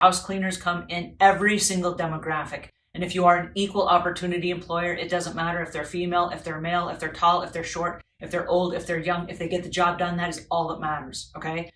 House cleaners come in every single demographic. And if you are an equal opportunity employer, it doesn't matter if they're female, if they're male, if they're tall, if they're short, if they're old, if they're young, if they get the job done, that is all that matters. Okay.